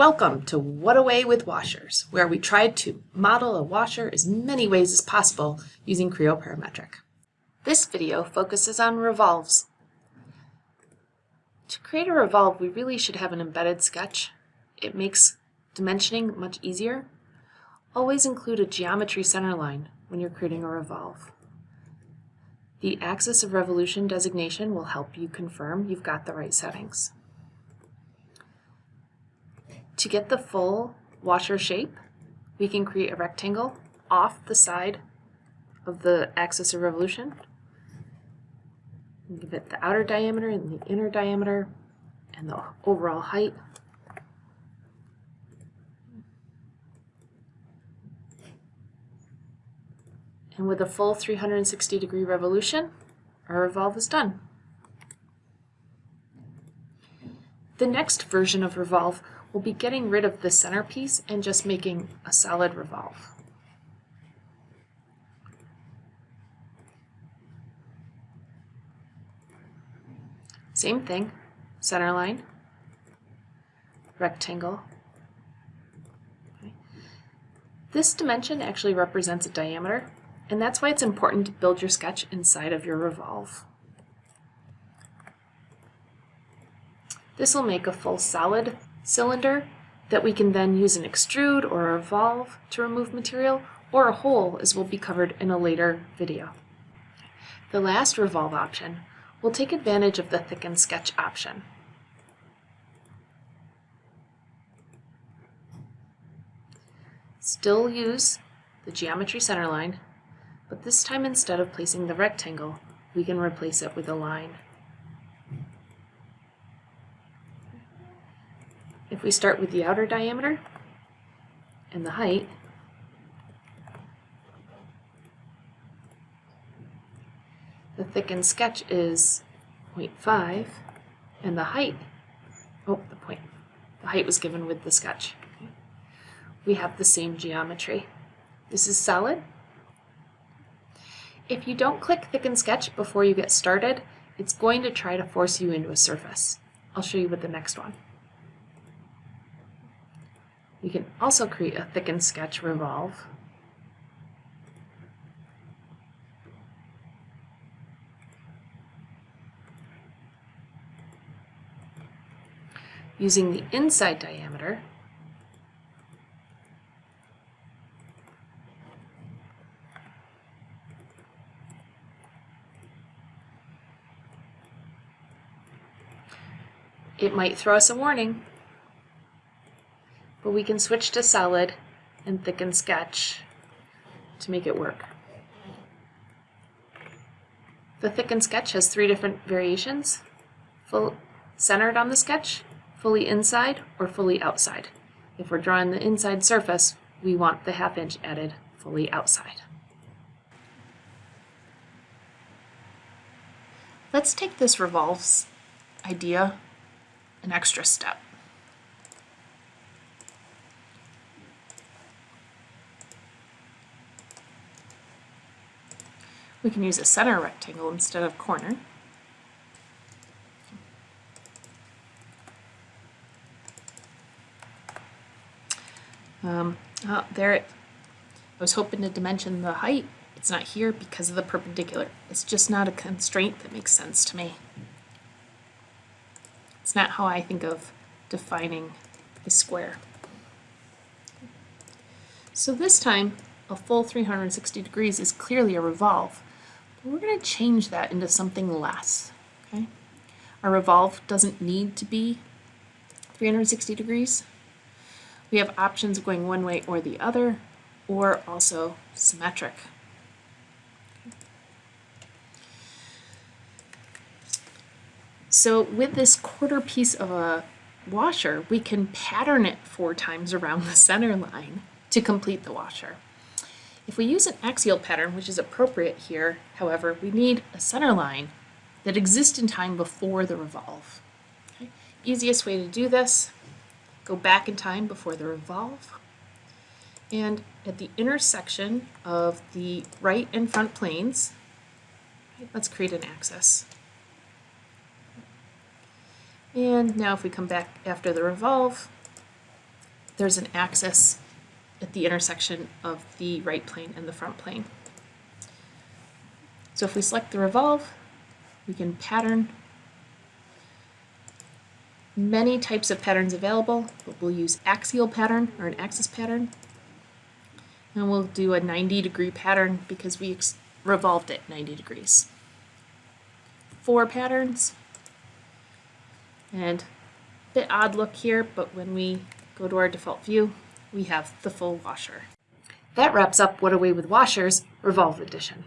Welcome to What Away with Washers, where we tried to model a washer as many ways as possible using Creo Parametric. This video focuses on revolves. To create a revolve, we really should have an embedded sketch. It makes dimensioning much easier. Always include a geometry center line when you're creating a revolve. The axis of revolution designation will help you confirm you've got the right settings. To get the full washer shape, we can create a rectangle off the side of the axis of revolution. Give it the outer diameter and the inner diameter and the overall height. And with a full 360 degree revolution, our revolve is done. The next version of revolve we'll be getting rid of the centerpiece and just making a solid revolve. Same thing, center line, rectangle. Okay. This dimension actually represents a diameter, and that's why it's important to build your sketch inside of your revolve. This will make a full solid cylinder that we can then use an extrude or a revolve to remove material, or a hole as will be covered in a later video. The last revolve option will take advantage of the thicken sketch option. Still use the geometry center line, but this time instead of placing the rectangle, we can replace it with a line. If we start with the outer diameter and the height, the thickened sketch is 0.5 and the height, oh, the point, the height was given with the sketch. We have the same geometry. This is solid. If you don't click Thicken Sketch before you get started, it's going to try to force you into a surface. I'll show you with the next one. We can also create a thicken sketch revolve. Using the inside diameter, it might throw us a warning but we can switch to solid and thicken sketch to make it work. The thicken sketch has three different variations, full centered on the sketch, fully inside, or fully outside. If we're drawing the inside surface, we want the half inch added fully outside. Let's take this revolves idea an extra step. We can use a center rectangle instead of corner. Um, oh, there it, I was hoping to dimension the height. It's not here because of the perpendicular. It's just not a constraint that makes sense to me. It's not how I think of defining a square. So this time, a full 360 degrees is clearly a revolve. We're going to change that into something less. Okay, Our revolve doesn't need to be 360 degrees. We have options going one way or the other, or also symmetric. So with this quarter piece of a washer, we can pattern it four times around the center line to complete the washer. If we use an axial pattern, which is appropriate here, however, we need a center line that exists in time before the revolve. Okay? Easiest way to do this, go back in time before the revolve, and at the intersection of the right and front planes, let's create an axis. And now if we come back after the revolve, there's an axis at the intersection of the right plane and the front plane. So if we select the revolve, we can pattern many types of patterns available, but we'll use axial pattern or an axis pattern. And we'll do a 90 degree pattern because we revolved it 90 degrees. Four patterns. And a bit odd look here, but when we go to our default view, we have the full washer. That wraps up What Away with Washers Revolve Edition.